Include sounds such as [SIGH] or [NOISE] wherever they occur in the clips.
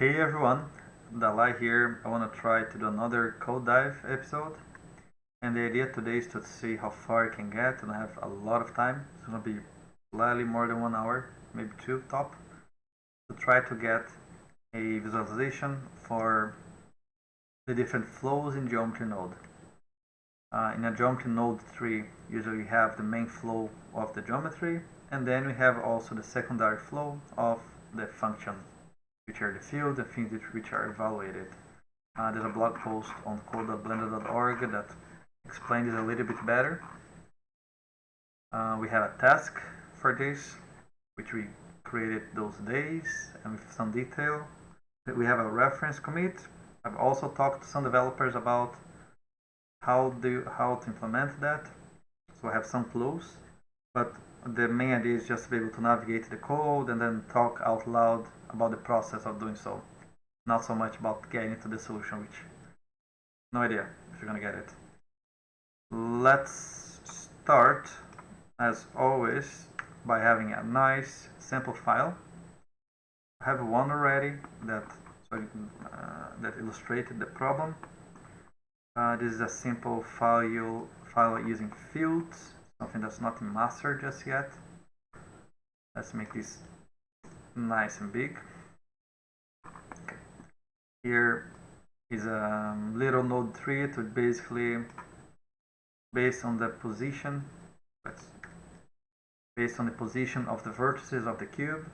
Hey everyone, Dalai here. I want to try to do another code dive episode. And the idea today is to see how far I can get and I have a lot of time. It's going to be slightly more than one hour, maybe two top, to try to get a visualization for the different flows in geometry node. Uh, in a geometry node tree, usually we have the main flow of the geometry and then we have also the secondary flow of the function which are the fields and things which are evaluated. Uh, there's a blog post on code.blender.org that explains it a little bit better. Uh, we have a task for this, which we created those days and with some detail. We have a reference commit. I've also talked to some developers about how do how to implement that. So I have some clues, but the main idea is just to be able to navigate the code and then talk out loud about the process of doing so. Not so much about getting to the solution, which no idea if you're gonna get it. Let's start, as always, by having a nice sample file. I have one already that uh, that illustrated the problem. Uh, this is a simple file file using fields something that's not in master just yet. Let's make this nice and big. Here is a little node tree to basically based on the position based on the position of the vertices of the cube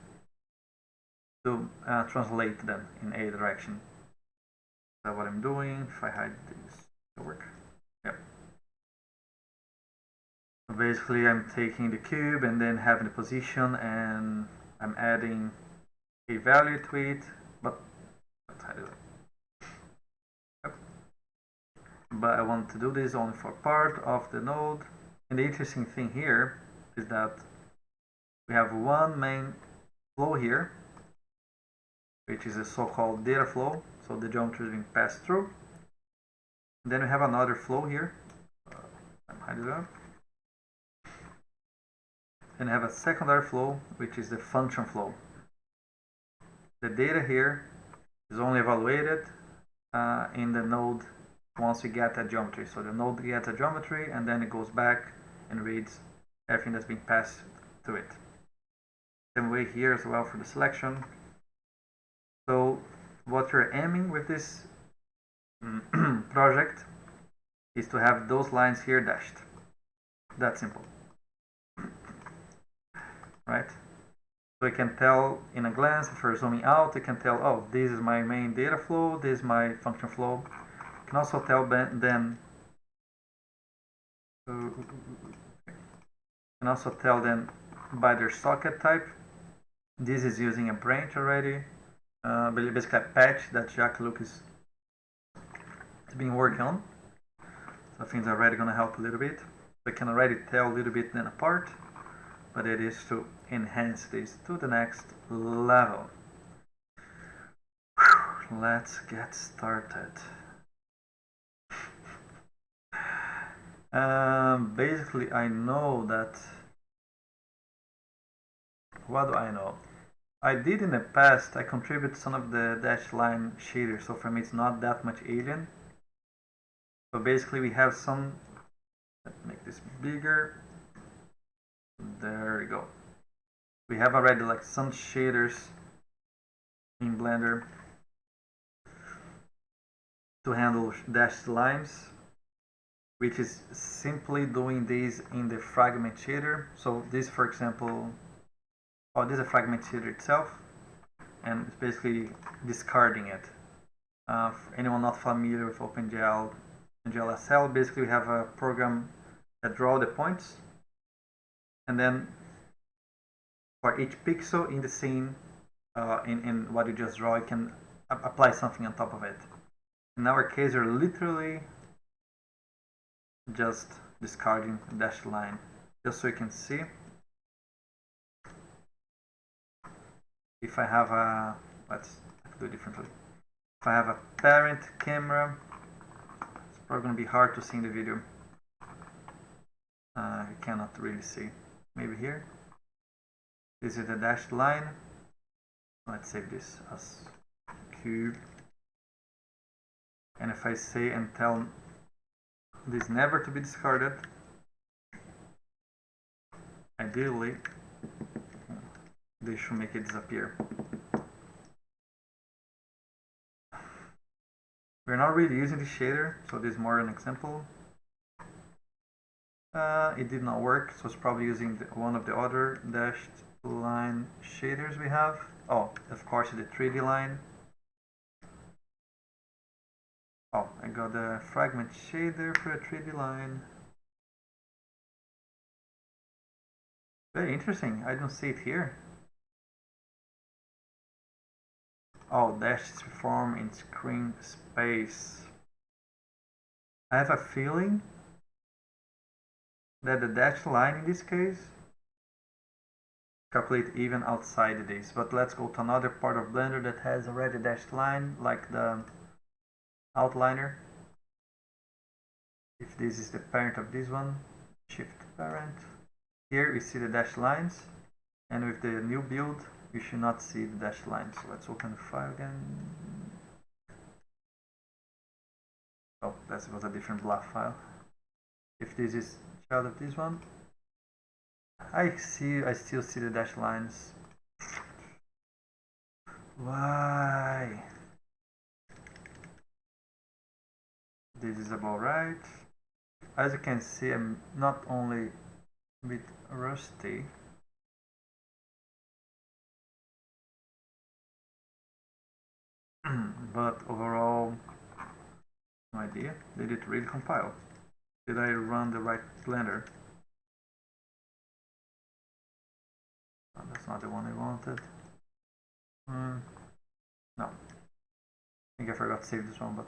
to uh, translate them in a direction. Is that what I'm doing? If I hide this, it'll work. Basically I'm taking the cube and then having the position and I'm adding a value to it but but I want to do this only for part of the node. And the interesting thing here is that we have one main flow here which is a so-called data flow. So the geometry is being passed through. And then we have another flow here. Uh, and have a secondary flow which is the function flow. The data here is only evaluated uh, in the node once we get a geometry. So the node gets a geometry and then it goes back and reads everything that's been passed to it. Same way here as well for the selection. So what you're aiming with this [CLEARS THROAT] project is to have those lines here dashed. That simple right? So you can tell in a glance, if you're zooming out, you can tell, oh, this is my main data flow, this is my function flow. You can also tell then, uh, can also tell them by their socket type. This is using a branch already, uh, basically a patch that Jacques Lucke is, is being working on. So things are already going to help a little bit. We can already tell a little bit then apart but it is to enhance this to the next level. Whew, let's get started. Um, basically, I know that. What do I know? I did in the past, I contributed some of the dashed line shaders, so for me it's not that much alien. So basically we have some, let's make this bigger, there we go. We have already like some shaders in Blender to handle dashed lines which is simply doing this in the fragment shader. So this for example, oh this is a fragment shader itself and it's basically discarding it. Uh, for anyone not familiar with OpenGL, OpenGL basically we have a program that draw the points and then for each pixel in the scene uh, in, in what you just draw you can apply something on top of it. In our case you're literally just discarding a dashed line just so you can see. If I have a let's do differently. If I have a parent camera it's probably going to be hard to see in the video. Uh, you cannot really see. Maybe here. This it a dashed line. Let's save this as cube. And if I say and tell this never to be discarded ideally they should make it disappear. We're not really using the shader so this is more an example. Uh, it did not work so it's probably using the, one of the other dashed line shaders we have. Oh of course the 3d line. Oh I got the fragment shader for a 3d line. Very interesting. I don't see it here. Oh dash performed in screen space. I have a feeling that the dashed line in this case calculate even outside this but let's go to another part of blender that has already dashed line like the outliner. If this is the parent of this one shift parent. Here we see the dashed lines and with the new build we should not see the dashed lines. So let's open the file again. Oh that was a different bluff file. If this is child of this one I see I still see the dashed lines. Why? This is about right. As you can see I'm not only a bit rusty. [CLEARS THROAT] But overall no idea. Did it really compile? Did I run the right blender oh, that's not the one I wanted. Mm, no. I think I forgot to save this one but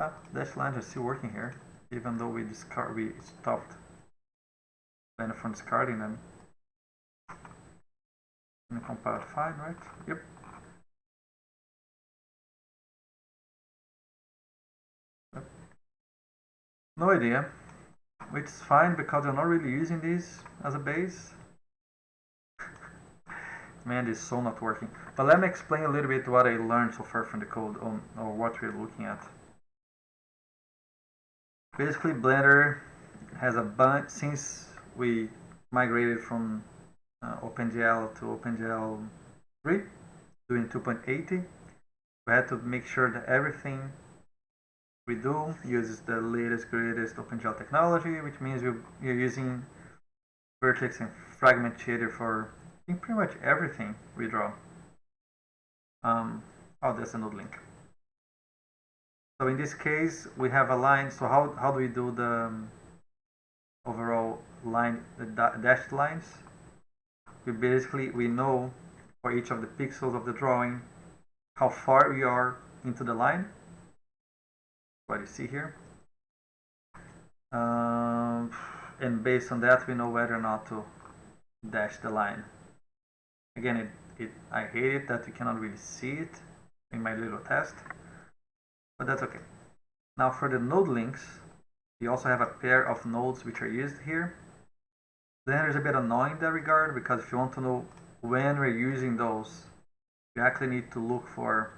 ah, dash lines is still working here even though we discard we stopped blender from discarding them. And compiled fine right? Yep. No idea. Which is fine because I'm not really using this as a base. Man, this is so not working. But let me explain a little bit what I learned so far from the code on, or what we're looking at. Basically, Blender has a bunch, since we migrated from uh, OpenGL to OpenGL 3, doing 2.80, we had to make sure that everything we do uses the latest greatest OpenGL technology, which means you're using vertex and fragment shader for pretty much everything we draw. Um, oh, there's a link. So in this case, we have a line. So how, how do we do the um, overall line, the dashed lines? We basically, we know for each of the pixels of the drawing, how far we are into the line what you see here. Um, and based on that, we know whether or not to dash the line. Again, it, it, I hate it that you cannot really see it in my little test, but that's okay. Now for the node links, we also have a pair of nodes which are used here. Then it's a bit annoying in that regard because if you want to know when we're using those, you actually need to look for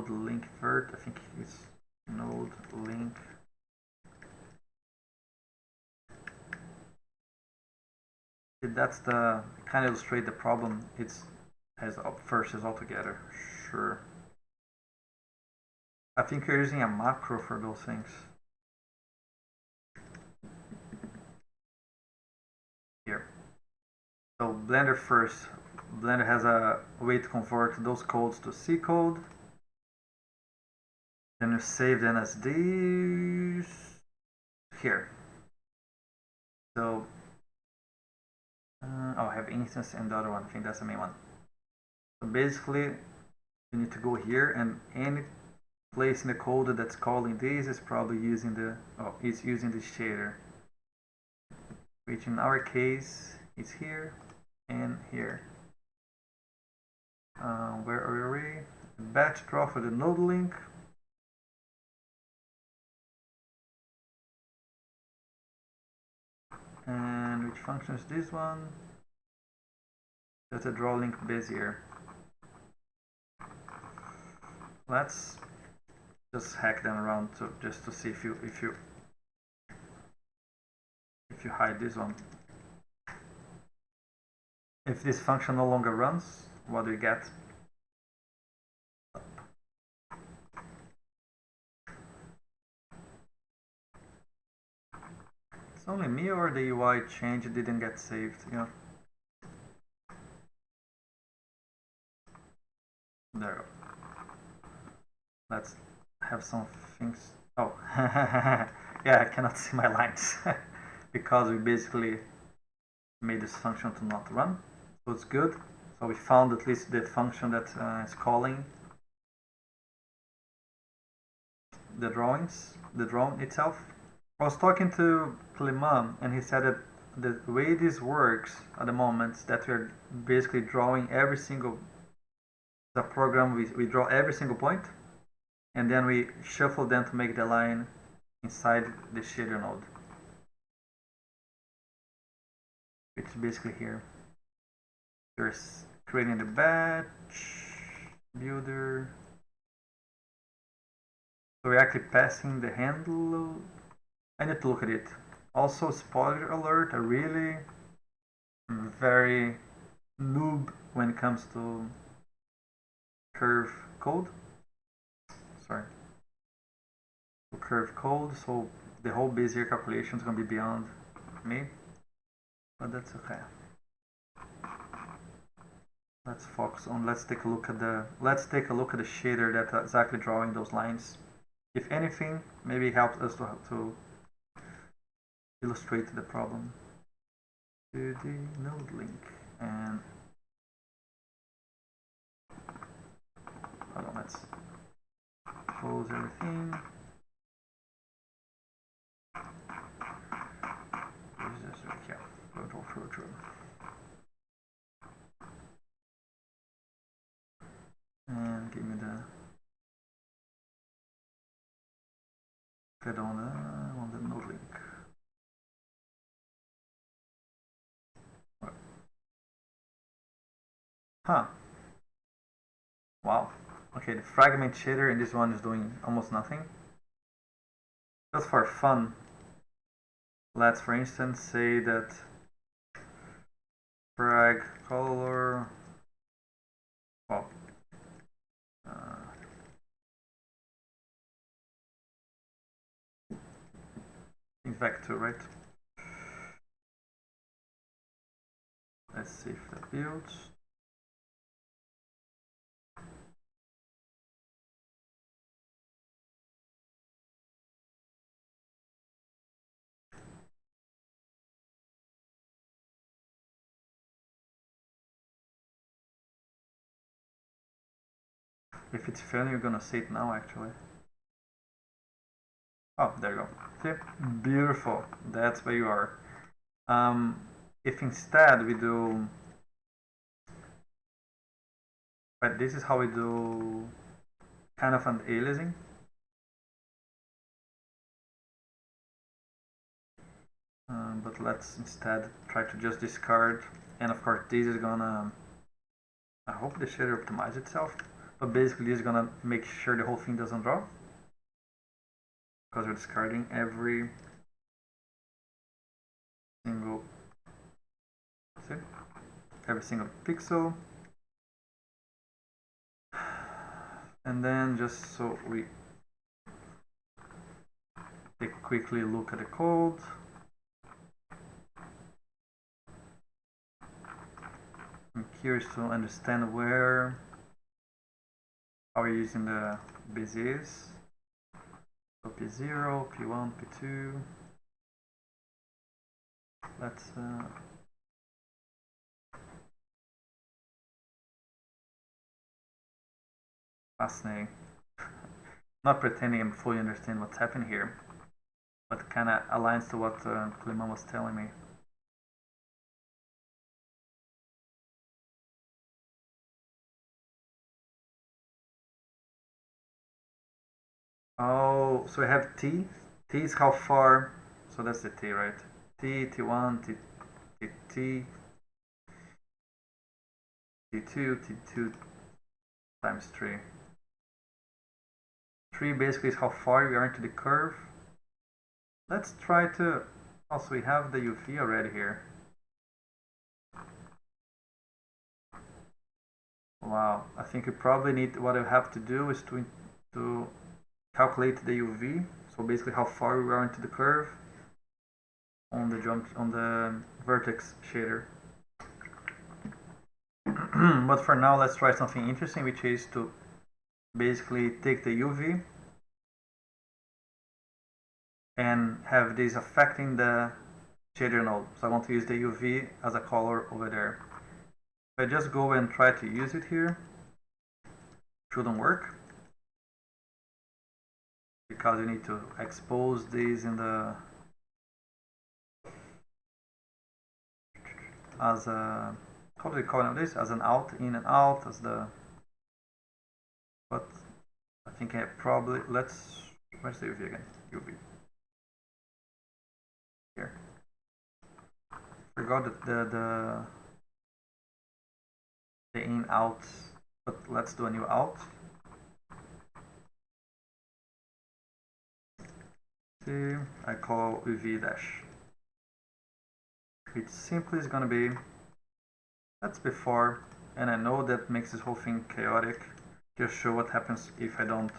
node link vert, I think it's node link. That's the kind of illustrate the problem. It's has up versus altogether. Sure. I think you're using a macro for those things. Here. So blender first. Blender has a way to convert those codes to C code. Then you save them as these here. So, uh, oh, I have instance and the other one. I think that's the main one. So basically, you need to go here and any place in the code that's calling this is probably using the oh, it's using the shader, which in our case is here and here uh, where are we? Batch draw for the node link. And which function is this one? That's a draw link bezier. Let's just hack them around to just to see if you if you if you hide this one. If this function no longer runs, what do you get? It's only me or the UI change didn't get saved, yeah. There. Let's have some things. Oh, [LAUGHS] yeah, I cannot see my lines [LAUGHS] because we basically made this function to not run. So it's good. So we found at least the function that uh, is calling the drawings, the drone itself. I was talking to Clement and he said that the way this works at the moment is that we're basically drawing every single the program we, we draw every single point and then we shuffle them to make the line inside the shader node. Which is basically here. There's creating the batch builder. So we're actually passing the handle I need to look at it also spoiler alert I really very noob when it comes to curve code. Sorry. Curve code so the whole Bezier calculation is going to be beyond me. But that's okay. Let's focus on let's take a look at the let's take a look at the shader that's exactly drawing those lines. If anything maybe helps us to, to illustrate the problem. to the node link and hold on let's close everything. This yeah control filter and give me the get on the on the node link huh wow okay the fragment shader in this one is doing almost nothing just for fun let's for instance say that frag color well uh, vector, right? Let's see if that builds. If it's failing, you're gonna see it now actually. Oh, there you go. See? Beautiful. That's where you are. Um, if instead we do... But this is how we do kind of an aliasing. Um, but let's instead try to just discard and of course this is gonna I hope the shader optimize itself but basically is gonna make sure the whole thing doesn't draw because we're discarding every single every single pixel. And then just so we take a quickly look at the code. I'm curious to understand where are we using the Beziers P0, P1, P2. Let's uh, fascinating. [LAUGHS] Not pretending I'm fully understand what's happening here, but kind of aligns to what uh, was telling me. Oh, so we have t. t is how far, so that's the t, right? T, T1, T, T, T, T2, T2 times 3. 3 basically is how far we are into the curve. Let's try to, oh, also we have the UV already here. Wow, I think we probably need, what I have to do is to, to calculate the UV. So basically how far we are into the curve on the jump on the vertex shader. [CLEARS THROAT] but for now, let's try something interesting, which is to basically take the UV and have this affecting the shader node. So I want to use the UV as a color over there. If I just go and try to use it here, shouldn't work because you need to expose these in the as a how do you call this as an out in and out as the but I think I probably let's where's the UV again? UV here. Forgot the the the in out but let's do a new out I call UV dash. Which simply is gonna be that's before and I know that makes this whole thing chaotic. Just show what happens if I don't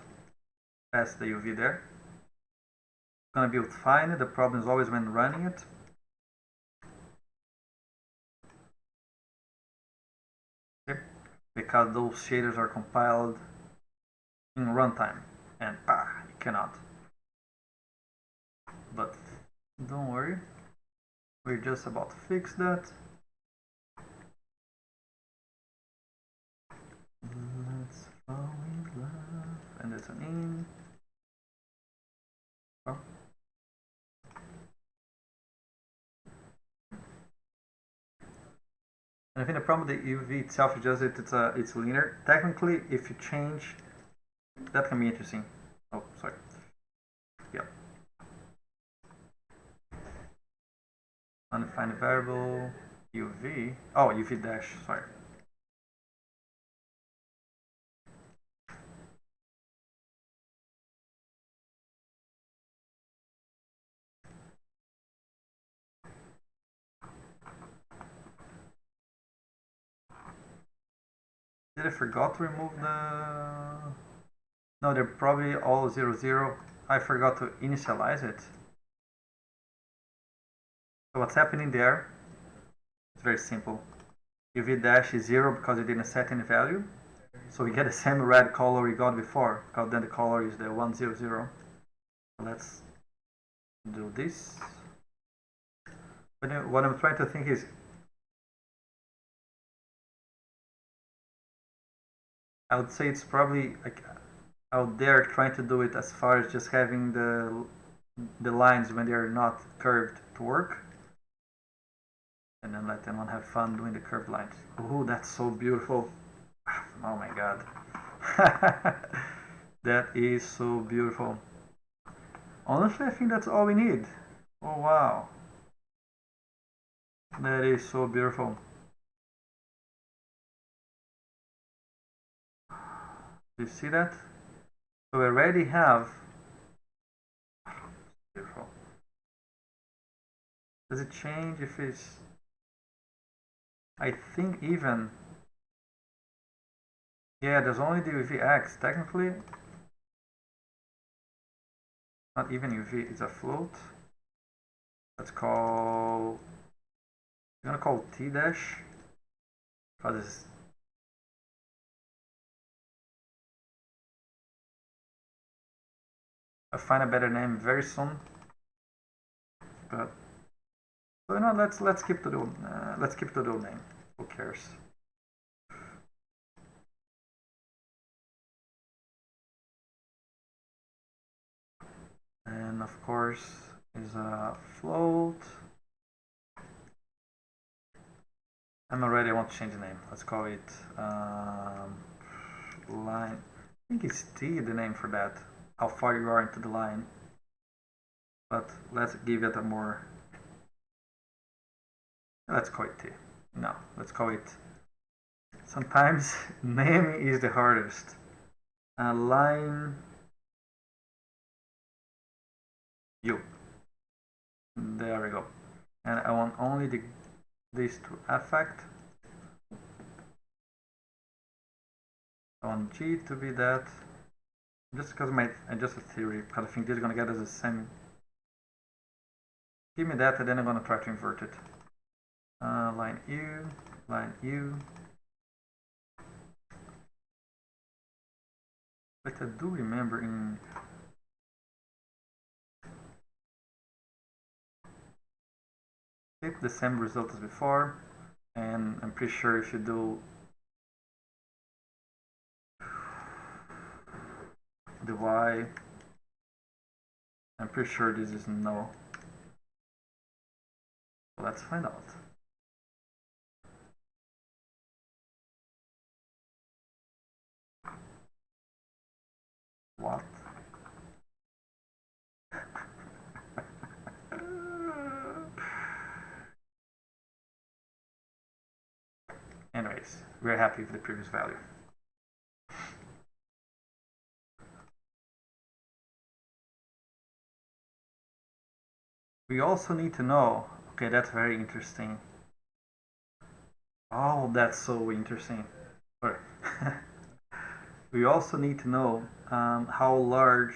pass the UV there. It's gonna build fine the problem is always when running it. Because those shaders are compiled in runtime and ah, you cannot but don't worry we're just about to fix that let's fall in love and it's an in oh. And I think the problem with the UV itself is just that it's a it's linear. Technically, if you change, that can be interesting. Oh, sorry. Yeah. Undefined variable uv oh uv dash sorry Did I forgot to remove the... No, they're probably all zero zero. I forgot to initialize it. So what's happening there? It's very simple. UV dash is zero because you didn't set any value. So we get the same red color we got before, because then the color is the 100. Let's do this. But uh, what I'm trying to think is, I would say it's probably like out there trying to do it as far as just having the the lines when they are not curved to work and then let anyone have fun doing the curved lines. Oh, that's so beautiful. Oh my god. [LAUGHS] that is so beautiful. Honestly, I think that's all we need. Oh wow. That is so beautiful. You see that? So we already have beautiful. Does it change if it's I think even yeah there's only the UVX technically not even UV it's a float. Let's call I'm gonna call T dash because I'll find a better name very soon but so no, let's let's keep the uh, let's keep the name. Who cares? And of course is a float. I'm already I want to change the name. Let's call it um, line. I think it's T the name for that. How far you are into the line. But let's give it a more Let's call it T. No, let's call it. Sometimes [LAUGHS] name is the hardest. Line U. There we go. And I want only the this to affect. I want G to be that. Just because my just a theory, because I think this is gonna get us the same. Give me that, and then I'm gonna try to invert it. Uh, line U, line U. But I do remember in the same result as before and I'm pretty sure if you do the y I'm pretty sure this is no let's find out what anyways we're happy with the previous value We also need to know, okay, that's very interesting. Oh, that's so interesting. [LAUGHS] we also need to know um, how large,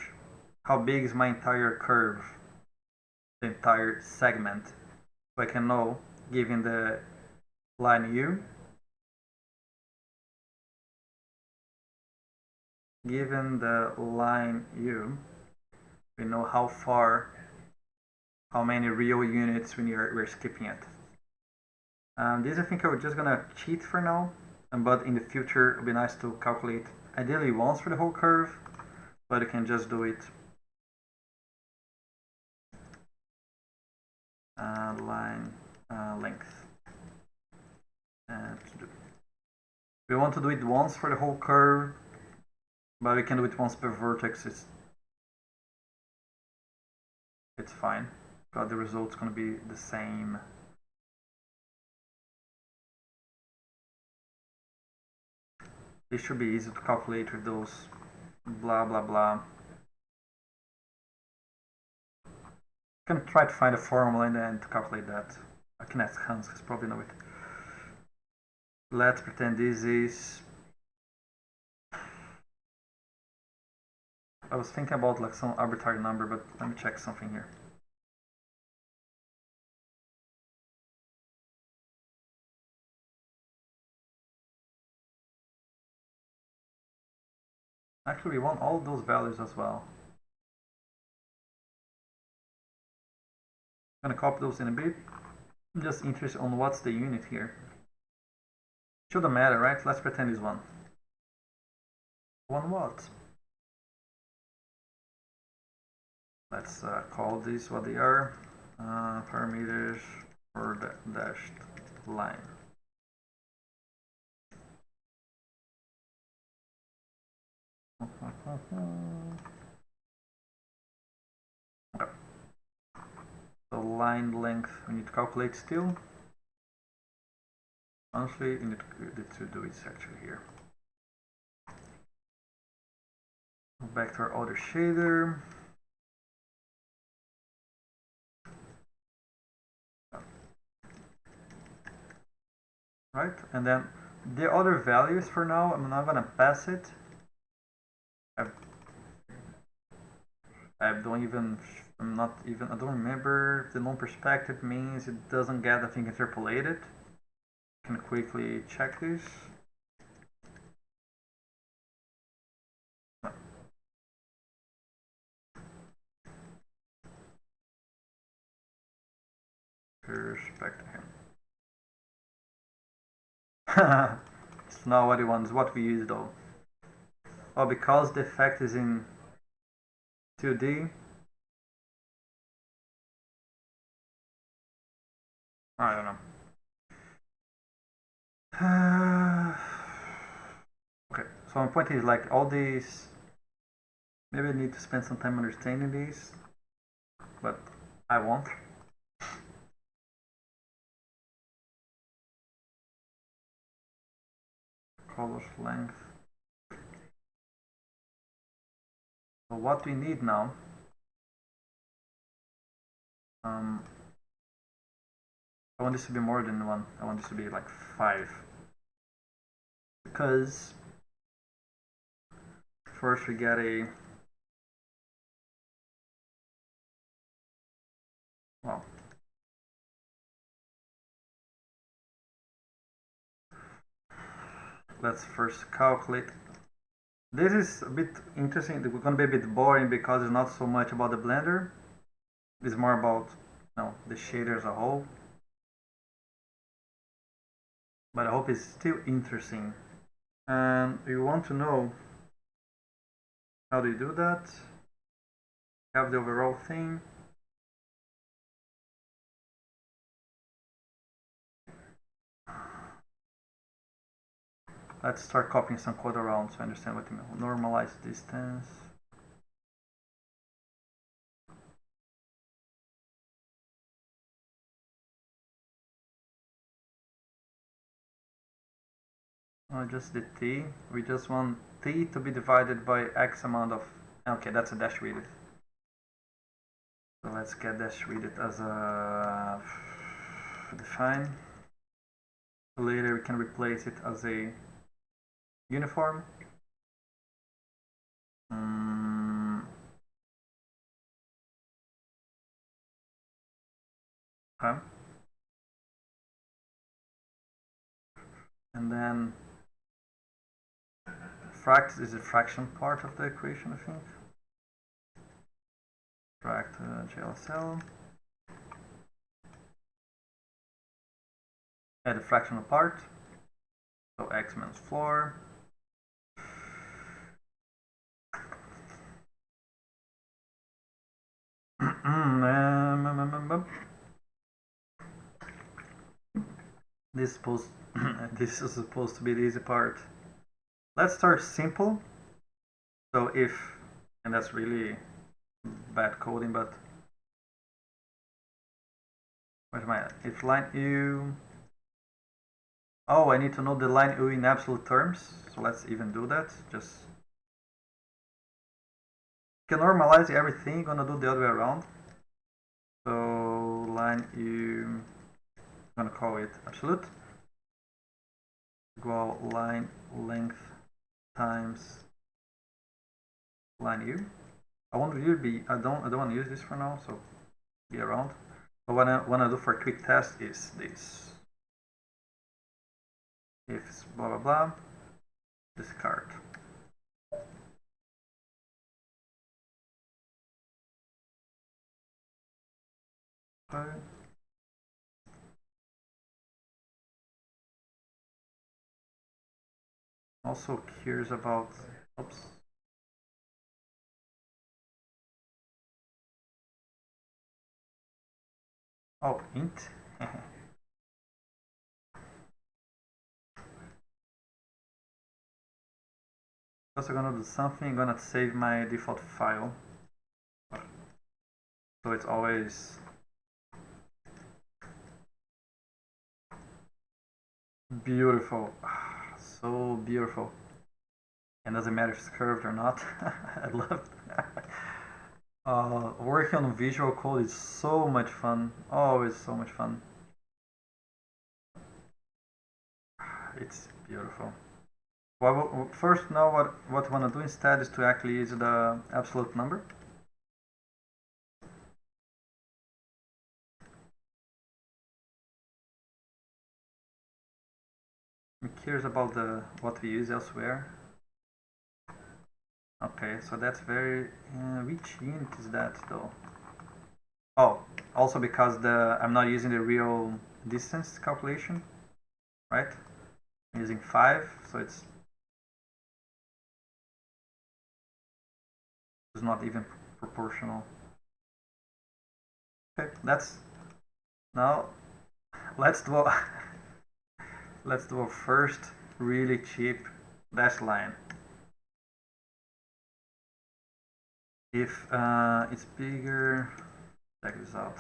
how big is my entire curve, the entire segment. So I can know, given the line U, given the line U, we know how far how many real units when you're, we're skipping it. Um, this I think I'm just gonna cheat for now, but in the future it would be nice to calculate ideally once for the whole curve, but you can just do it uh, line uh, length. And we want to do it once for the whole curve, but we can do it once per vertex. It's it's fine but the result's going to be the same. This should be easy to calculate with those blah blah blah. I can try to find a formula and then to calculate that. I can ask Hans, he's probably know it. Let's pretend this is I was thinking about like some arbitrary number, but let me check something here. Actually, we want all those values as well. I'm gonna copy those in a bit. I'm just interested on what's the unit here. Shouldn't matter, right? Let's pretend it's one. One what? Let's uh, call these what they are. Uh, parameters for the dashed line. Uh-huh. The line length we need to calculate still. Honestly, we need to, to do it actually here. Back to our other shader. Right, and then the other values for now, I'm not gonna pass it I don't even, I'm not even, I don't remember the non-perspective means it doesn't get, I think, interpolated. Can quickly check this. Perspective. [LAUGHS] it's not what he wants, what we use though. Oh, because the effect is in 2D. I don't know. [SIGHS] Okay, so my point is like all these, maybe I need to spend some time understanding these, but I won't. [LAUGHS] Colors, length. So what we need now, um, I want this to be more than one. I want this to be like five. Because first we get a well let's first calculate this is a bit interesting. It's going to be a bit boring because it's not so much about the blender. It's more about you know, the shader as a whole. But I hope it's still interesting. And you want to know how do you do that? Have the overall thing Let's start copying some code around so I understand what you mean. Normalize distance. Oh, just the t. We just want t to be divided by x amount of... Okay, that's a dash width. So let's get dash width as a define. Later we can replace it as a uniform. Mm. Okay. And then fract is a fraction part of the equation, I think. Fract uh. Add a fractional part. So x minus 4 this is supposed [LAUGHS] this is supposed to be the easy part. Let's start simple. So if and that's really bad coding, but what am I? If line u oh I need to know the line u in absolute terms, so let's even do that. Just can normalize everything, gonna do the other way around. So line u, I'm gonna call it absolute. Equal line length times line u. I want to be I don't I don't want to use this for now, so be around. But what I want to do for a quick test is this. If blah blah blah, discard. Also curious about, oops. Oh, int. [LAUGHS] also gonna do something, gonna save my default file. So it's always Beautiful. [SIGHS] So beautiful. And doesn't matter if it's curved or not. [LAUGHS] I love uh, working on visual code is so much fun. Always so much fun. [SIGHS] It's beautiful. Well, first now what, what I want to do instead is to actually use the absolute number. I'm curious about the what we use elsewhere. Okay, so that's very. Uh, which unit is that though? Oh, also because the I'm not using the real distance calculation, right? I'm using five, so it's it's not even proportional. Okay, that's now [LAUGHS] let's do. Let's do a first really cheap dash line. If uh, it's bigger, check this out.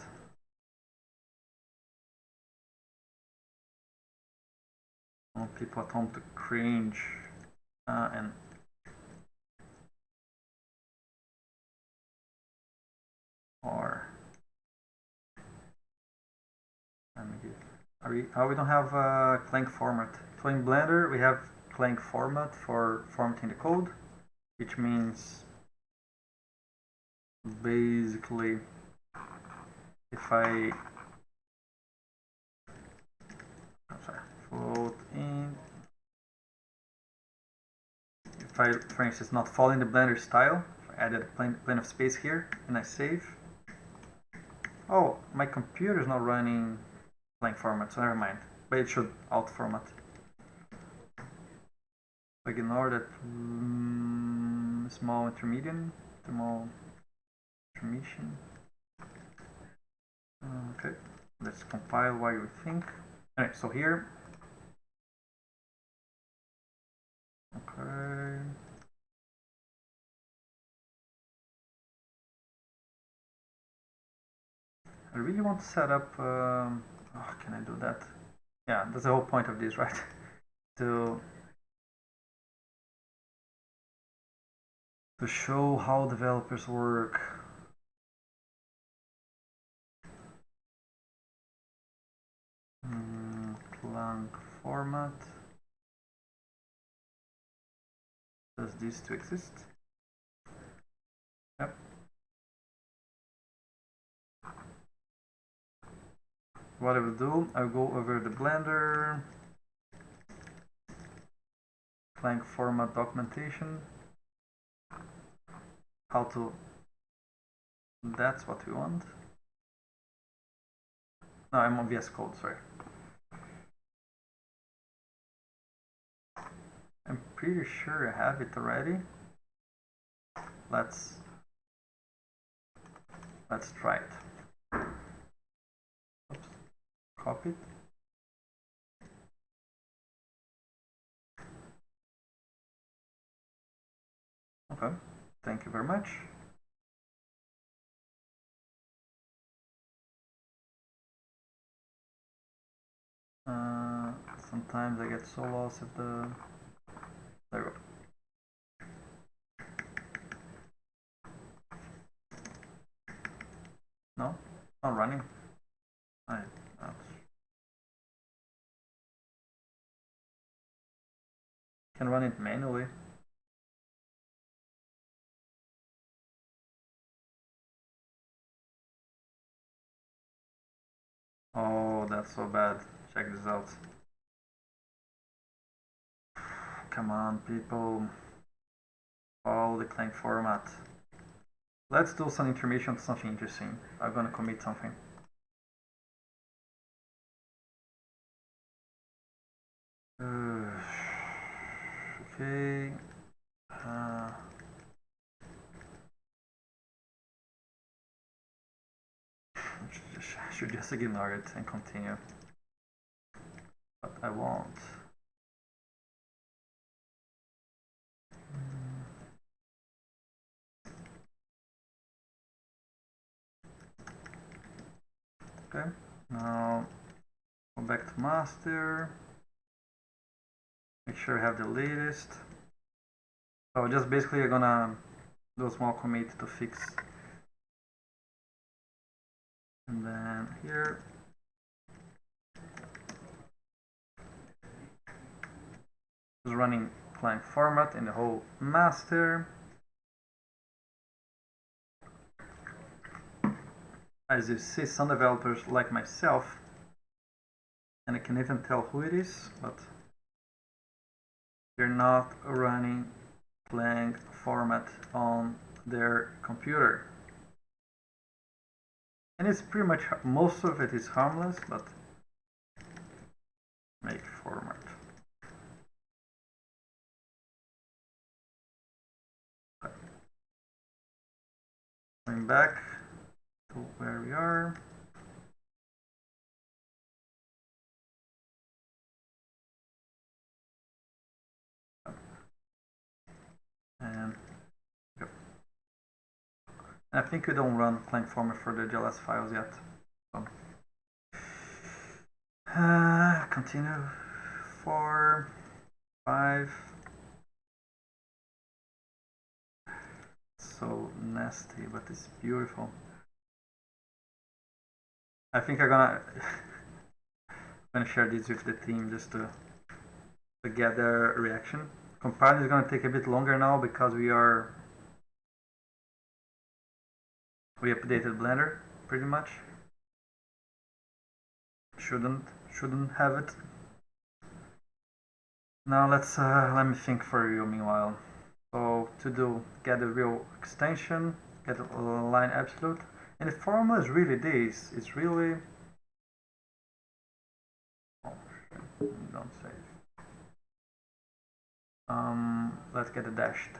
want people at home to cringe uh, and or let me we oh we don't have uh, Clang format. So in Blender we have Clang format for formatting the code which means basically if I sorry, float in. If I for instance not following the blender style I added a plane of space here and I save. Oh my computer is not running Clang format so never mind but it should alt format Like ignore that mm, small intermediate small intermission okay let's compile while we think Alright, so here. Okay. I really want to set up. Um, oh, can I do that? Yeah, that's the whole point of this, [LAUGHS] right? to to show how developers work. Mm, format. Does this to exist? Yep. What I will do, I'll go over the Blender, Clang format documentation, how to, that's what we want. No, I'm on VS Code, sorry. I'm pretty sure I have it already. Let's let's try it. It. Okay, thank you very much. Uh, sometimes I get so lost at the there we go. No, not running. I can run it manually. Oh, that's so bad. Check this out. Come on, people. Follow the Clang format. Let's do some intermission something interesting. I'm gonna commit something. [SIGHS] Uh, okay. Uh, I should just ignore it and continue. But I won't. Okay, now go back to master. Make sure I have the latest. So just basically I'm gonna do a small commit to fix. And then here. Is running Clang format in the whole master. as you see some developers like myself and I can even tell who it is but they're not running Clang format on their computer and it's pretty much most of it is harmless but make format going back to where we are. And yep. I think we don't run Clang format for the GLS files yet. So. Uh, continue four, five. So nasty, but it's beautiful. I think I'm gonna [LAUGHS] gonna share this with the team just to to get their reaction. Compiling is gonna take a bit longer now because we are we updated Blender pretty much. Shouldn't shouldn't have it. Now let's uh, let me think for you meanwhile. So to do get a real extension, get a line absolute, and the formula is really this. It's really oh don't save. Um, let's get it dashed.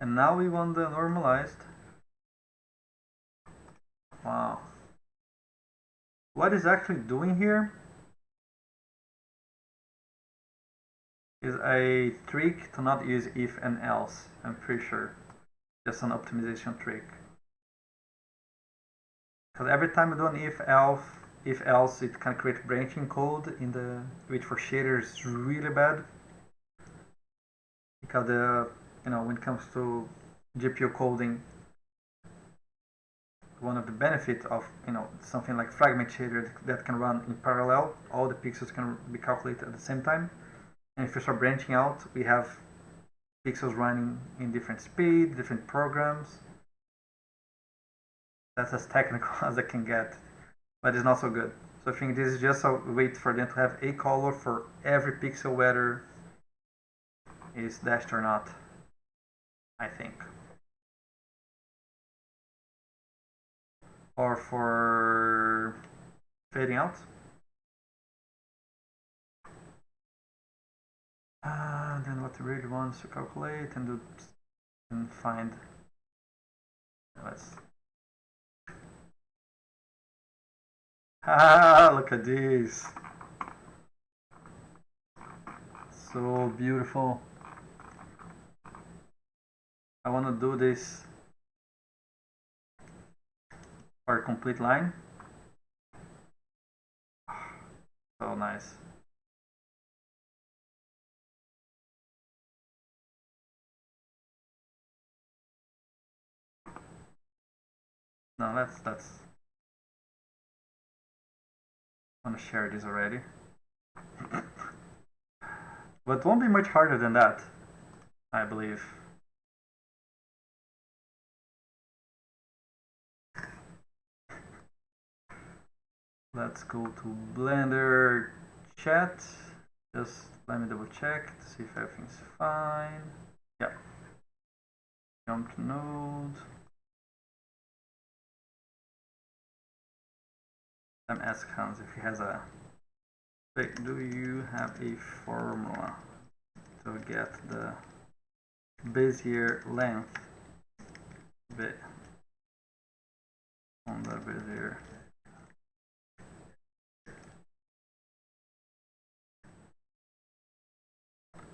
And now we want the normalized. Wow. What is actually doing here is a trick to not use if and else, I'm pretty sure. Just an optimization trick. Because every time you do an if else, if else, it can create branching code in the which for shaders is really bad. Because the you know when it comes to GPU coding, one of the benefits of you know something like fragment shader that can run in parallel, all the pixels can be calculated at the same time. And if you start branching out, we have pixels running in different speed, different programs. That's as technical [LAUGHS] as I can get, but it's not so good. So I think this is just a way for them to have a color for every pixel, whether is dashed or not. I think. Or for fading out. Uh, then what really wants to calculate and do and find let's ah look at this. So beautiful. I want to do this for a complete line. [SIGHS] So nice. No, that's that's. Want to share this already. [CLEARS THROAT] but won't be much harder than that, I believe. Let's go to Blender chat. Just let me double check to see if everything's fine. Yeah. Jump to node. Ask Hans if he has a. Do you have a formula to get the Bezier length bit on the Bezier?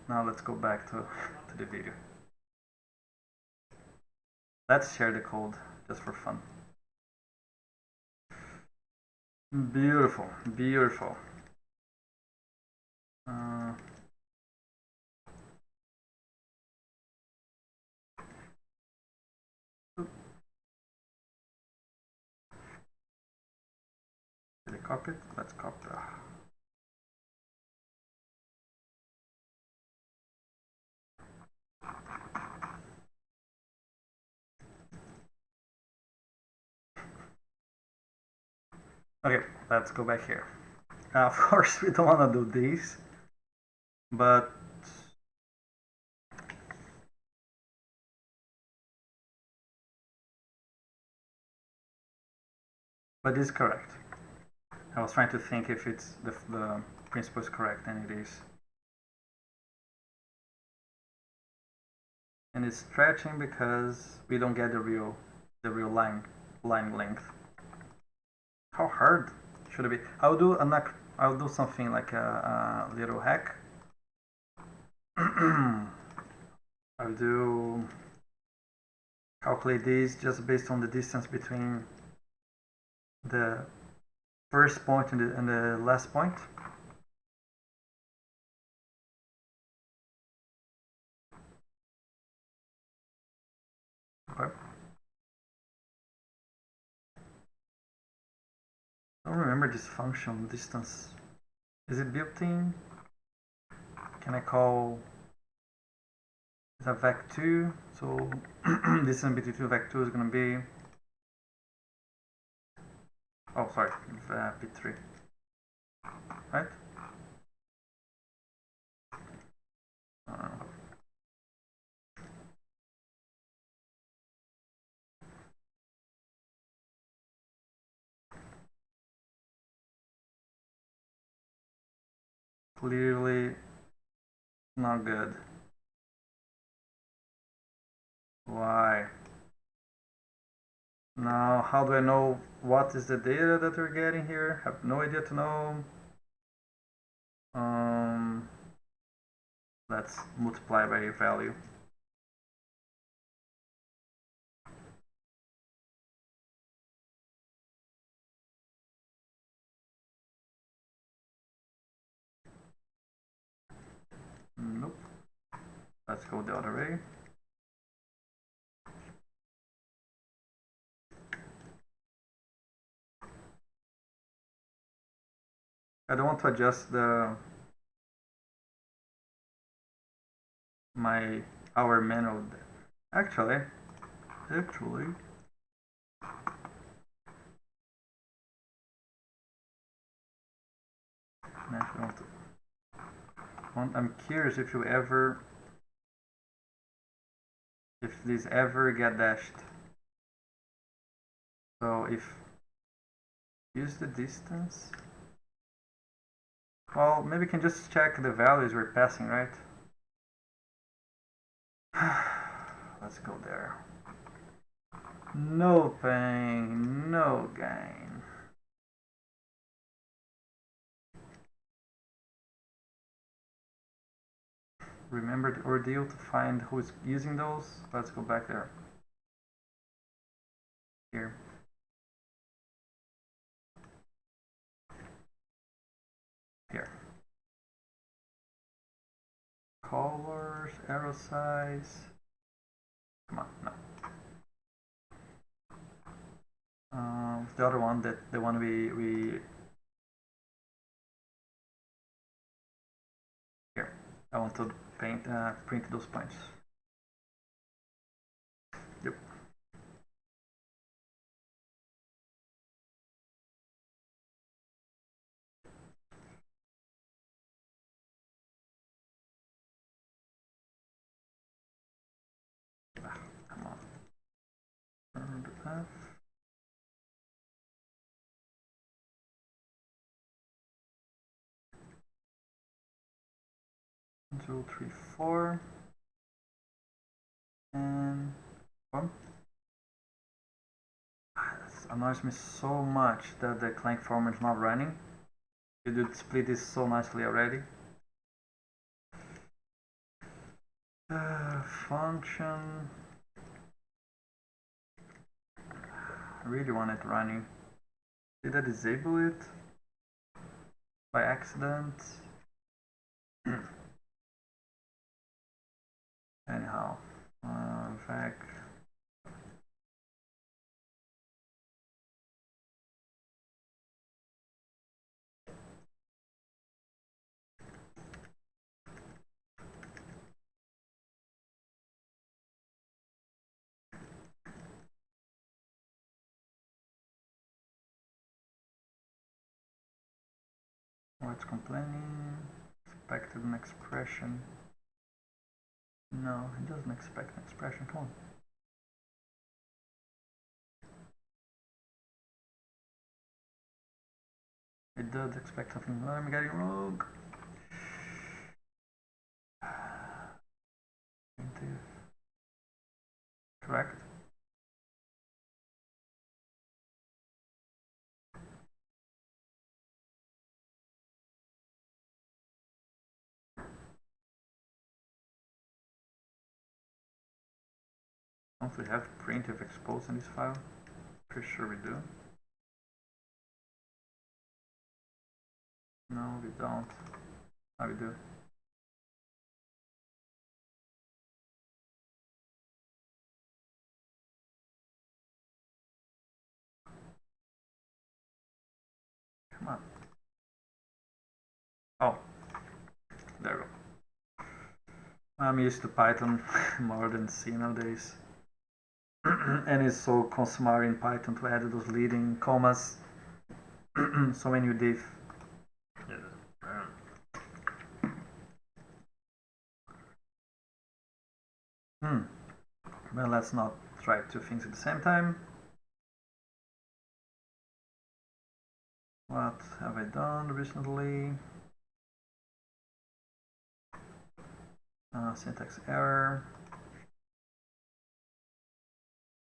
Now let's go back to, [LAUGHS] to the video. Let's share the code just for fun. Beautiful, beautiful. Uh, copy it? Let's copy. Okay, let's go back here. [LAUGHS] Of course, we don't want to do this, but but this is correct. I was trying to think if it's the, the principle is correct, and it is. And it's stretching because we don't get the real the real line line length. How hard should it be? I'll do an I'll do something like a, a little hack. [CLEARS THROAT] I'll do calculate this just based on the distance between the first point and the, and the last point. I don't remember this function distance. Is it built in? Can I call it's a vec2 so [CLEARS THROAT] distance between two vec2 is going to be oh sorry uh, p3 right clearly not good why? Now, how do I know what is the data that we're getting here? Have no idea to know. Um, let's multiply by value. Let's go the other way. I don't want to adjust the my hour manual. Actually, actually. I'm curious if you ever, if these ever get dashed. So if use the distance. Well, maybe we can just check the values we're passing, right? [SIGHS] Let's go there. No pain, no gain. Remember the ordeal to find who's using those? Let's go back there. Here. here. Colors, arrow size. Come on, no. Um, the other one that the one we we here. I want to paint uh, print those points. Two, three, four, and one. Ah, this annoys me so much that the Clang form is not running. You did split this so nicely already. Uh, function I really want it running. Did I disable it? By accident? [CLEARS THROAT] Anyhow, uh, vec What's complaining? Expected an expression. No, it doesn't expect an expression. Come on. It does expect something. I'm getting wrong. [SIGHS] Correct. Don't we have printf expose in this file? Pretty sure we do. No, we don't. How we do? Come on. Oh, there we go. I'm used to Python [LAUGHS] more than C nowadays. [CLEARS THROAT] and it's so customary in Python to add those leading commas. [CLEARS THROAT] so when you diff Hmm. Well, let's not try two things at the same time. What have I done recently? Uh, syntax error.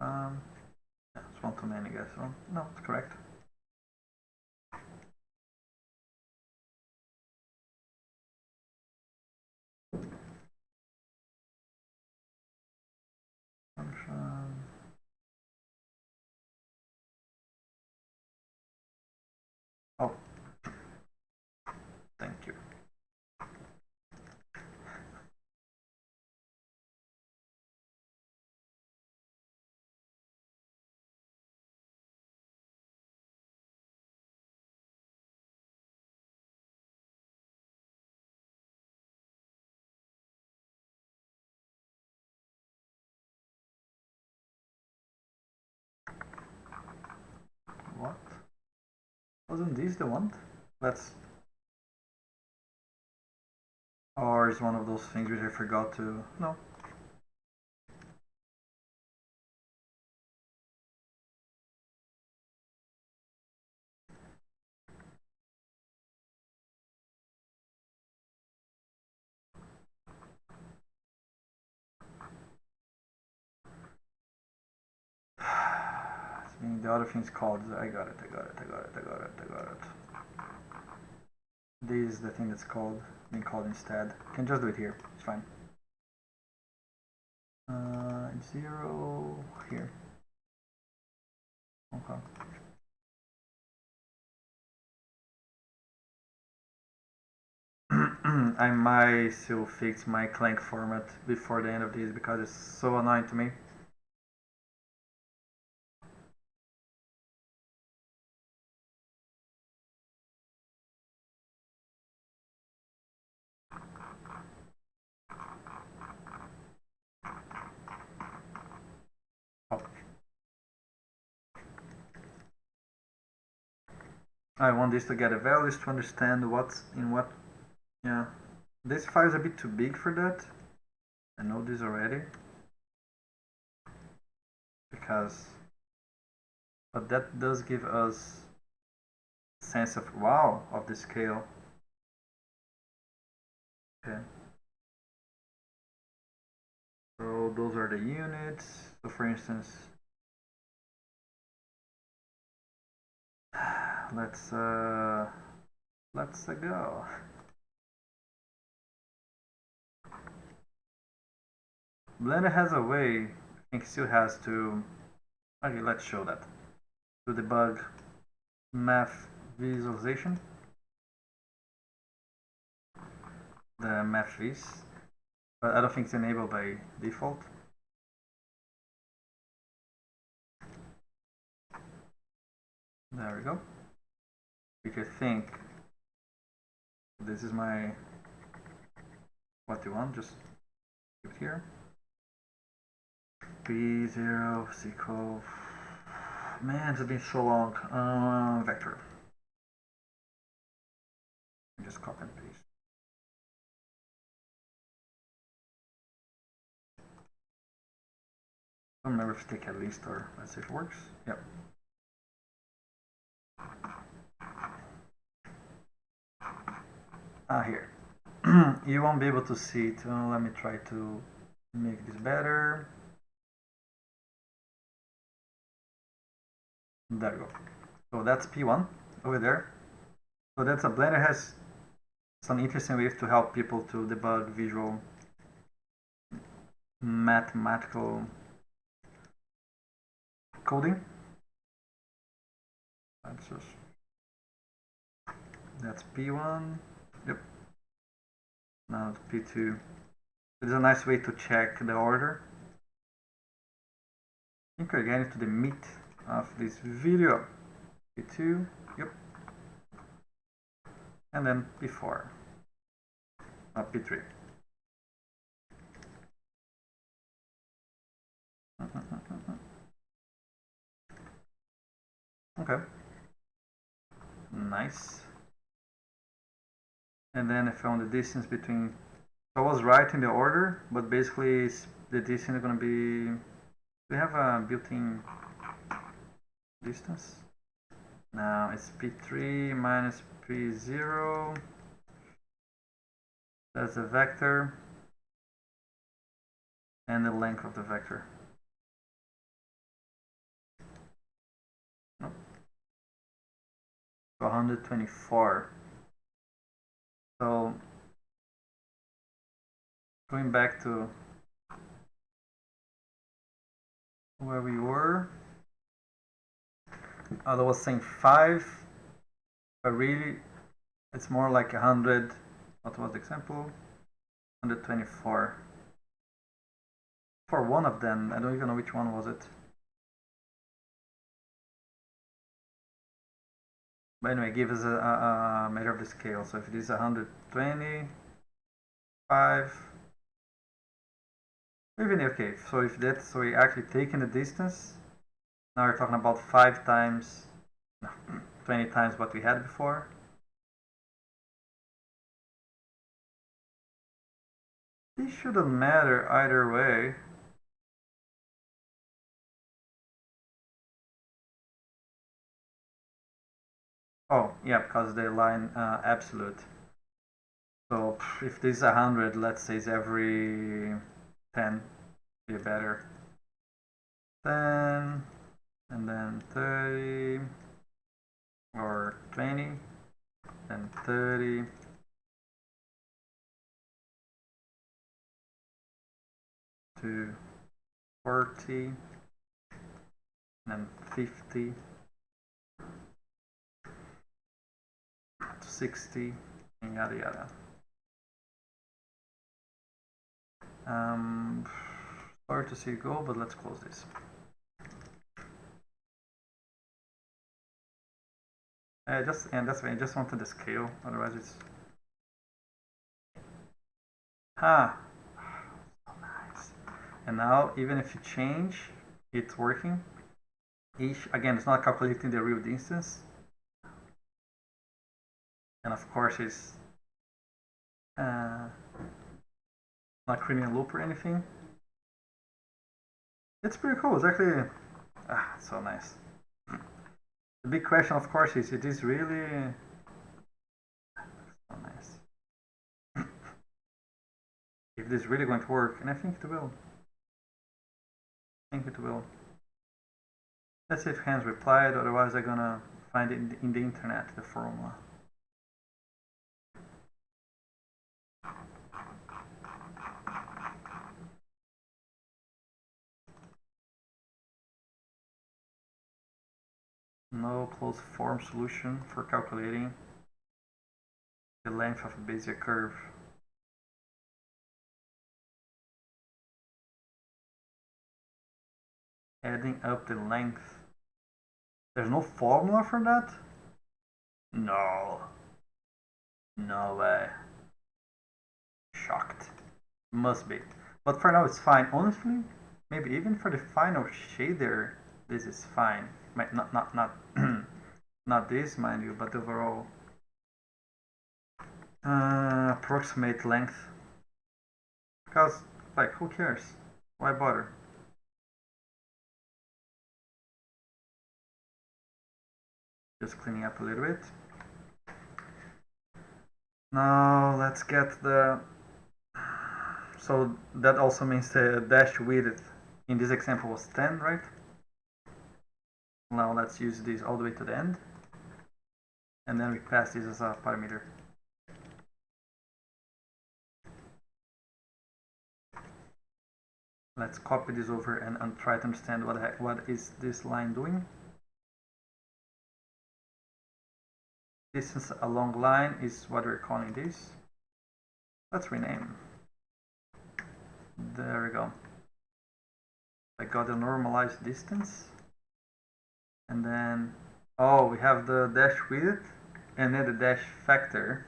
Um, yeah, too many, guys. Well, no, it's correct. Wasn't this the one? Let's. Or is one of those things which I forgot to. No. The other thing is called. I got it. I got it. I got it. I got it. I got it. This is the thing that's called being called instead. Can just do it here. It's fine. Uh, zero here. Okay. [CLEARS THROAT] I might still fix my Clang format before the end of this because it's so annoying to me. I want this to get a values to understand what's in what. Yeah, this file is a bit too big for that. I know this already. Because, but that does give us sense of wow of the scale. Okay. So those are the units. So for instance, let's uh, let's uh, go. Blender has a way, I think still has to, okay let's show that, to debug math visualization, the math vis, but I don't think it's enabled by default. There we go if you think this is my what you want, just keep it here. B0 equal man, it's been so long. Uh, vector. Just copy and paste. I don't remember if take a list or let's see if it works. Yep. Ah here. [CLEARS THROAT] You won't be able to see it. Let me try to make this better. There we go. So that's p1 over there. So that's a blender. Has some interesting ways to help people to debug visual mathematical coding that's just That's P1. Yep. Now it's P2. It's a nice way to check the order. I think we're getting to the meat of this video. P2, yep. And then P4, uh, P3. [LAUGHS] Okay. Nice. And then I found the distance between. I was right in the order, but basically the distance is gonna be. We have a built-in distance. Now it's p3 minus p0. That's the vector and the length of the vector. 124. So going back to where we were, I was saying 5, but really it's more like 100, what was the example? 124. For one of them, I don't even know which one was it. But anyway, give us a, a, measure of the scale. So if it is 125, even okay. So if that, so we actually taking the distance. Now we're talking about five times, no, [CLEARS THROAT] 20 times what we had before. This shouldn't matter either way. Oh, yeah, because they line uh, absolute. So if this is 100, let's say it's every 10, be better. 10, and then 30, or 20, then 30, to 40, and 50, 60 and yada yada. Um, sorry to see you go, but let's close this. I just and that's why I just wanted the scale, otherwise it's ah so nice. And now even if you change, it's working. Each again, it's not calculating the real distance and of course it's uh, not creating a loop or anything. It's pretty cool. It's actually ah, so nice. The big question, of course, is it is really so nice. [COUGHS] if this is really going to work, and I think it will. I think it will. Let's see if Hans replied, otherwise I'm gonna find it in the, in the internet, the formula. No closed form solution for calculating the length of a Bezier curve. Adding up the length. There's no formula for that? No. No way. Shocked. Must be. But for now it's fine. Honestly, maybe even for the final shader, this is fine not not not [CLEARS THROAT] not this mind you but overall uh, approximate length. Because like who cares? Why bother? Just cleaning up a little bit. Now let's get the so that also means the dash width in this example was 10 right now let's use this all the way to the end. And then we pass this as a parameter. Let's copy this over and, and try to understand what, heck, what is this line doing. distance along line is what we're calling this. Let's rename. There we go. I got a normalized distance. And then, oh, we have the dash width and then the dash factor,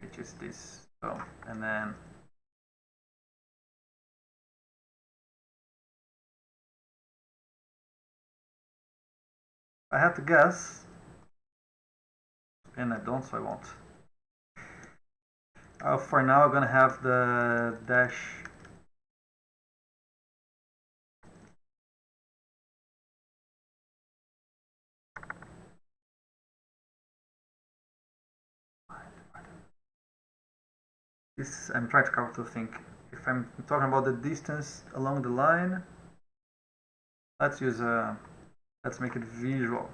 which is this. So, and then I have to guess, and I don't, so I won't. Uh, for now, I'm gonna have the dash this I'm trying to think. If I'm talking about the distance along the line let's use a let's make it visual.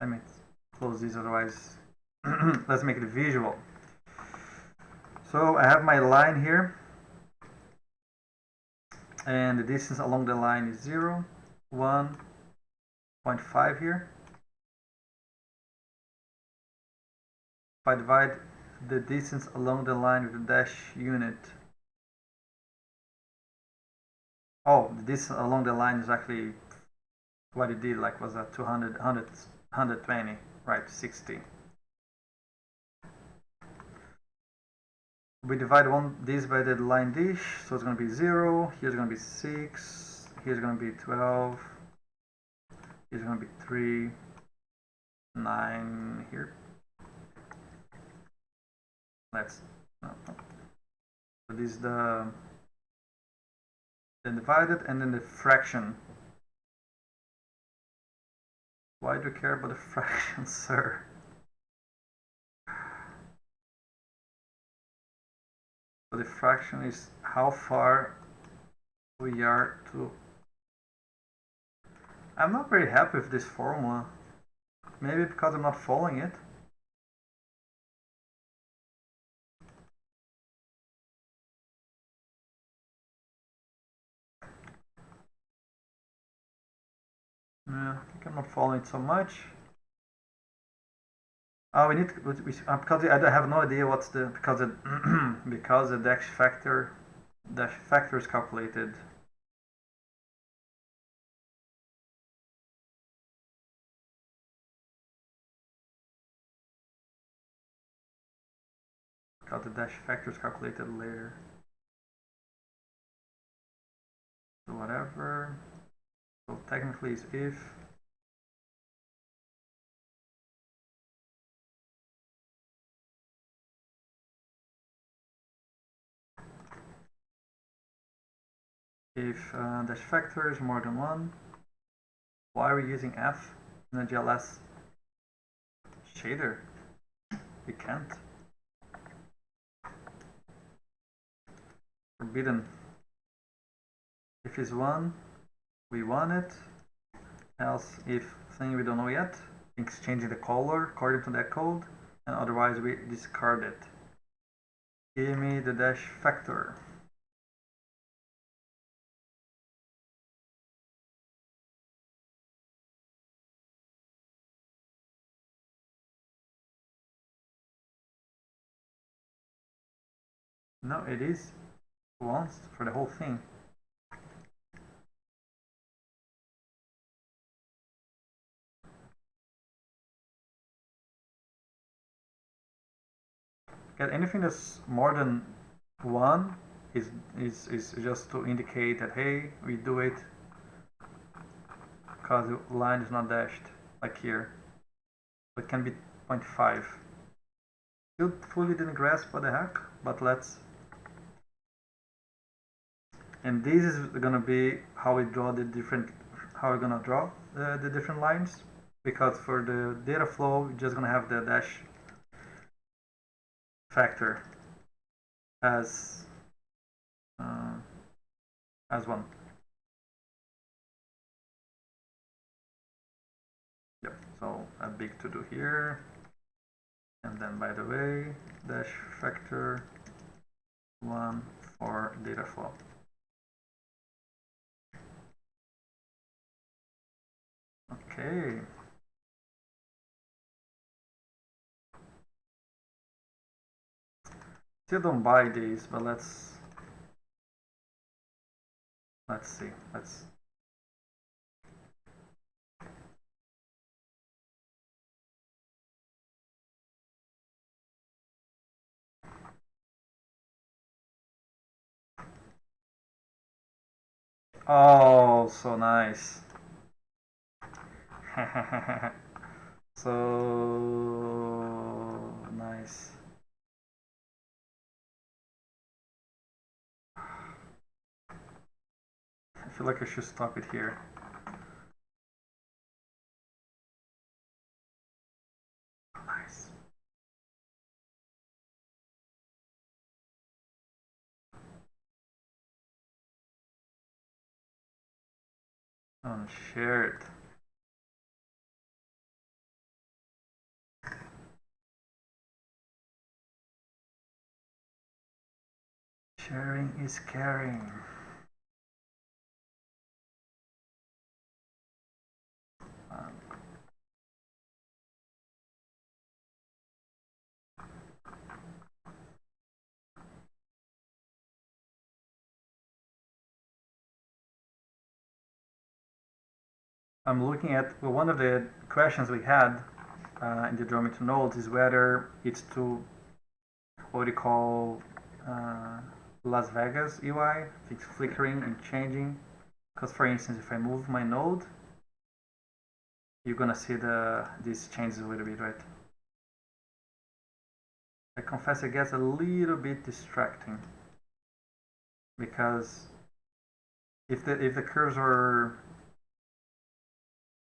Let me close this otherwise [CLEARS THROAT] let's make it visual. So I have my line here and the distance along the line is 0 1.5 here. If I divide the distance along the line with the dash unit. Oh the distance along the line is actually what it did like was a 200 100 120 right 60 we divide one this by the line dish so it's going to be 0 here's going to be 6 here's going to be 12 here's going to be 3 9 here let's so this is the then divided and then the fraction. Why do you care about the [LAUGHS] fraction sir? So the fraction is how far we are to I'm not very happy with this formula. Maybe because I'm not following it Yeah, I think I'm not following it so much. Oh, we need we, uh, because I have no idea what's the because it [CLEARS THROAT] because the dash factor dash factor is calculated. Because the dash factor is calculated later. So whatever. Technically it's if if uh, dash factor is more than one why are we using f in a GLS shader? We can't. Forbidden. If it's one we want it. Else if thing we don't know yet changing the color according to that code and otherwise we discard it. Give me the dash factor. No it is once for the whole thing anything that's more than one is, is, is just to indicate that hey we do it because the line is not dashed like here. It can be 0.5 still fully didn't grasp what the heck but let's. And this is gonna be how we draw the different how we're gonna draw the, the different lines because for the data flow we're just gonna have the dash factor as uh, as one. Yep, so a big to do here. And then by the way, dash factor one for data flow. Okay. Still don't buy these, but let's let's see. Let's Oh, so nice. [LAUGHS] so nice. I feel like I should stop it here. Nice. Oh, Unshared. Sharing is caring. I'm looking at well, one of the questions we had uh, in the geometry nodes is whether it's to what you call uh, Las Vegas UI, it's flickering and changing. Because for instance, if I move my node, you're gonna see the this changes a little bit, right? I confess it gets a little bit distracting because if the if the curves are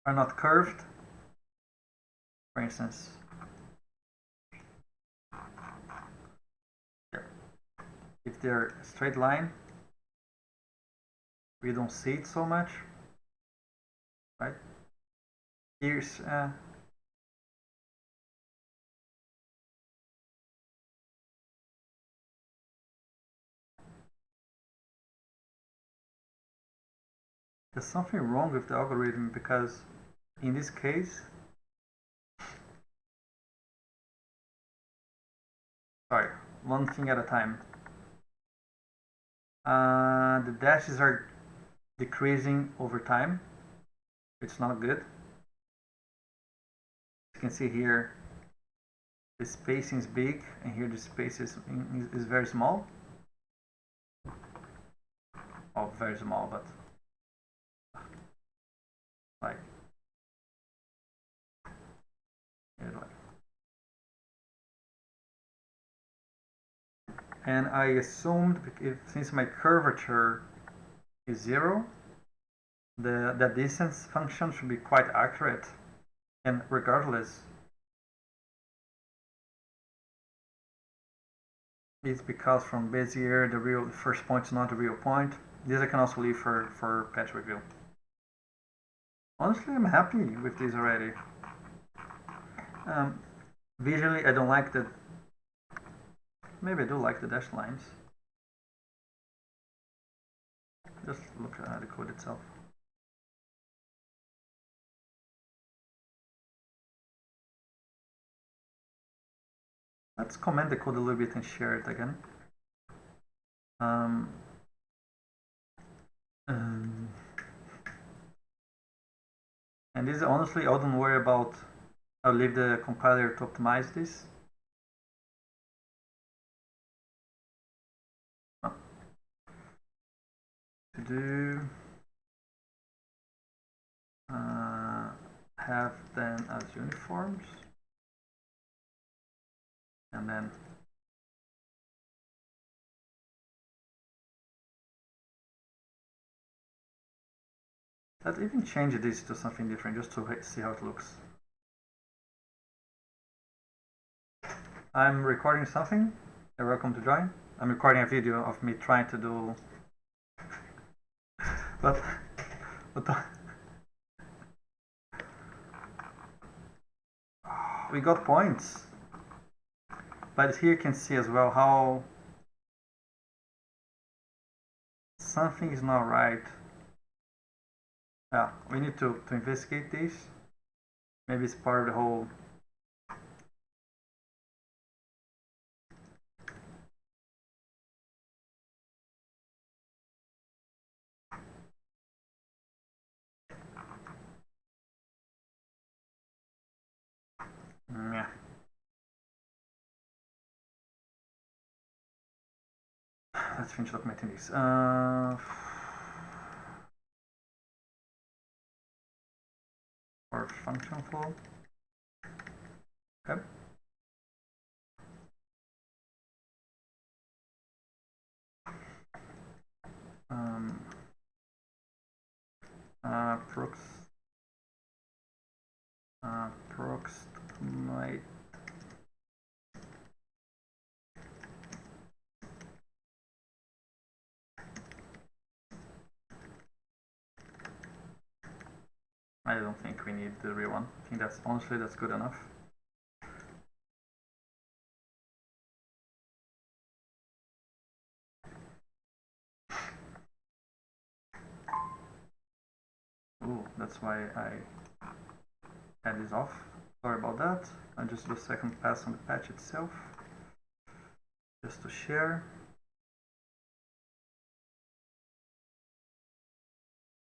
are not curved, for instance, if they're straight line, we don't see it so much, right? Here's uh, there's something wrong with the algorithm because in this case sorry one thing at a time. Uh, the dashes are decreasing over time. It's not good. You can see here the spacing is big and here the space is, is very small. Oh very small but like and I assumed if, since my curvature is zero the, the distance function should be quite accurate. And regardless it's because from Bezier the real first point is not the real point. This I can also leave for, for patch review. Honestly I'm happy with this already. Um, visually I don't like the maybe I do like the dashed lines just look at the code itself Let's comment the code a little bit and share it again. Um, um, and this honestly, I don't worry about. I'll leave the compiler to optimize this. Oh. To do uh, have them as uniforms. And then let's even change this to something different just to see how it looks. I'm recording something. You're welcome to join. I'm recording a video of me trying to do but the... we got points but here you can see as well how something is not right. Yeah, we need to, to investigate this. Maybe it's part of the whole let's finish documenting this. Uh, for function flow. Okay. Um, uh, prox, uh, I don't think we need the real one. I think that's honestly that's good enough. Ooh, that's why I had this off. Sorry about that. I'll just do a second pass on the patch itself. Just to share.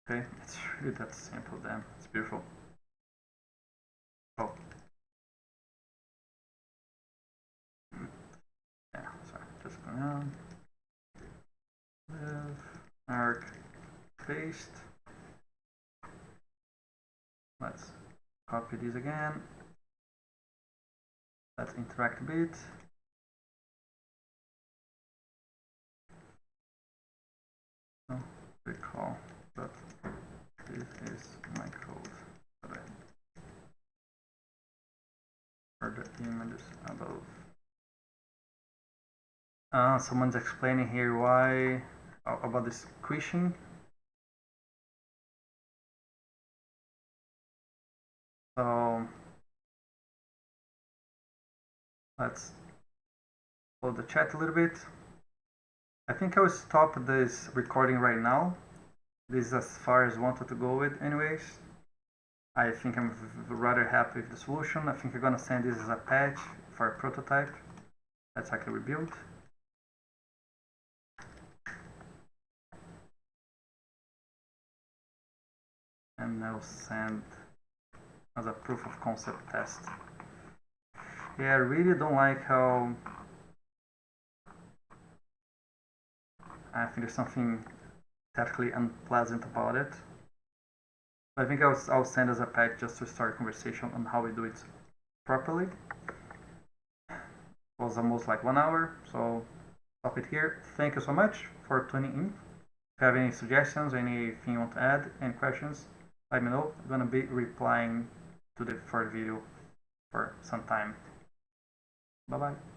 Okay, it's really that simple then. It's beautiful. Oh. Yeah, sorry, just going on. Live, arc, paste. Let's copy these again. Let's interact a bit. Oh, recall that this is my code for the images above. Uh, someone's explaining here why about this squishing So let's hold the chat a little bit. I think I will stop this recording right now. This is as far as I wanted to go with anyways. I think I'm rather happy with the solution. I think I'm gonna send this as a patch for a prototype. Let's actually rebuild. And I'll send as a proof of concept test. Yeah, I really don't like how I think there's something technically unpleasant about it. I think I'll, I'll send as a pack just to start a conversation on how we do it properly. It was almost like one hour, so stop it here. Thank you so much for tuning in. If you have any suggestions, anything you want to add, any questions, let me know. I'm gonna be replying to the first video for some time. Bye bye.